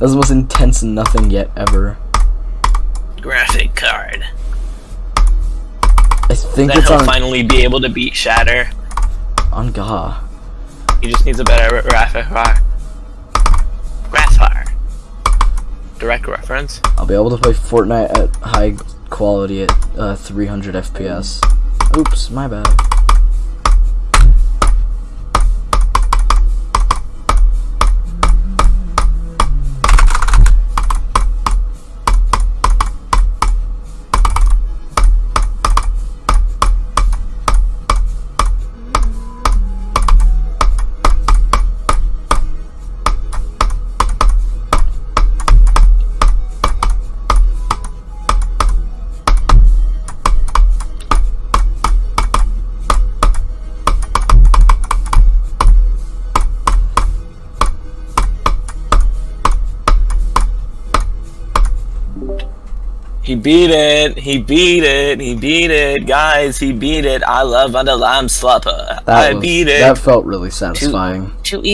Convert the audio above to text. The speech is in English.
was the most intense nothing yet ever. Graphic card. I think Then it's he'll on finally be able to beat Shatter. on Gaha. He just needs a better graphic card. Grassfire. Direct reference. I'll be able to play Fortnite at high quality at uh, 300 FPS. Oops, my bad. He beat it. He beat it. He beat it. Guys, he beat it. I love Underline Slupper. That I was, beat it. That felt really satisfying. Too easy.